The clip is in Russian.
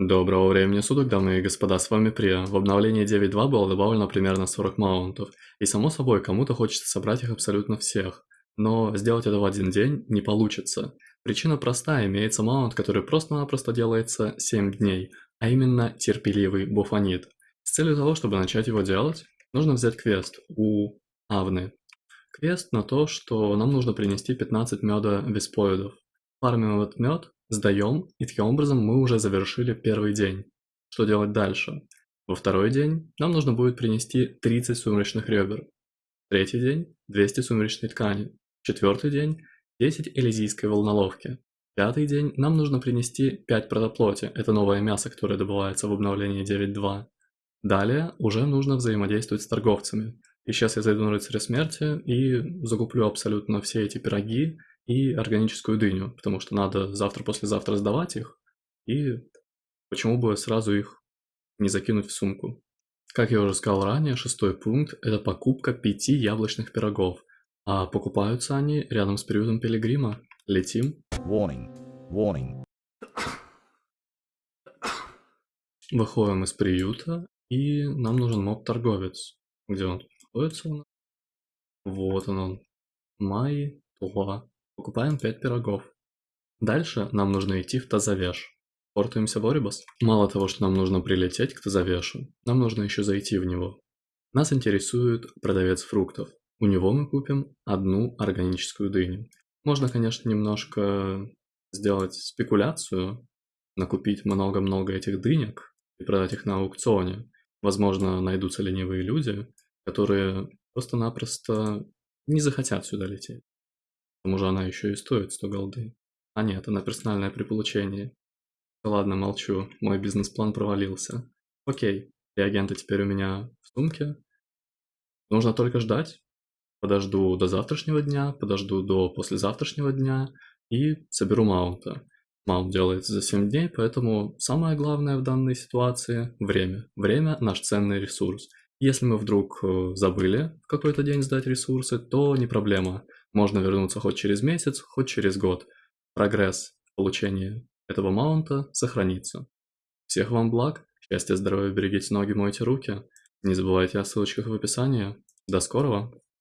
Доброго времени суток, дамы и господа, с вами Прия. В обновлении 9.2 было добавлено примерно 40 маунтов, и само собой, кому-то хочется собрать их абсолютно всех. Но сделать это в один день не получится. Причина простая, имеется маунт, который просто-напросто делается 7 дней, а именно терпеливый буфанит. С целью того, чтобы начать его делать, нужно взять квест у Авны. Квест на то, что нам нужно принести 15 меда веспоидов. Фармим этот мед, сдаем, и таким образом мы уже завершили первый день. Что делать дальше? Во второй день нам нужно будет принести 30 сумеречных ребер. Третий день – 200 сумеречной ткани. Четвертый день – 10 элизийской волноловки. Пятый день нам нужно принести 5 протоплоти, это новое мясо, которое добывается в обновлении 9.2. Далее уже нужно взаимодействовать с торговцами. И сейчас я зайду на рыцаря смерти и закуплю абсолютно все эти пироги и органическую дыню, потому что надо завтра-послезавтра сдавать их, и почему бы сразу их не закинуть в сумку. Как я уже сказал ранее, шестой пункт – это покупка пяти яблочных пирогов, а покупаются они рядом с приютом Пилигрима. Летим. Warning. Warning. Выходим из приюта, и нам нужен моб-торговец. Где он находится? Вот он он. Май, Туа. Покупаем 5 пирогов. Дальше нам нужно идти в Тазавеш. Портуемся в Орибас. Мало того, что нам нужно прилететь к Тазавешу, нам нужно еще зайти в него. Нас интересует продавец фруктов. У него мы купим одну органическую дыню. Можно, конечно, немножко сделать спекуляцию, накупить много-много этих дынек и продать их на аукционе. Возможно, найдутся ленивые люди, которые просто-напросто не захотят сюда лететь. К тому же она еще и стоит 100 голды. А нет, она персональное при получении. Ладно, молчу, мой бизнес-план провалился. Окей, реагенты теперь у меня в сумке. Нужно только ждать. Подожду до завтрашнего дня, подожду до послезавтрашнего дня и соберу маунта. Маунт делается за 7 дней, поэтому самое главное в данной ситуации – время. Время – наш ценный ресурс. Если мы вдруг э, забыли какой-то день сдать ресурсы, то не проблема. Можно вернуться хоть через месяц, хоть через год. Прогресс получения этого маунта сохранится. Всех вам благ, счастья, здоровья, берегите ноги, мойте руки. Не забывайте о ссылочках в описании. До скорого!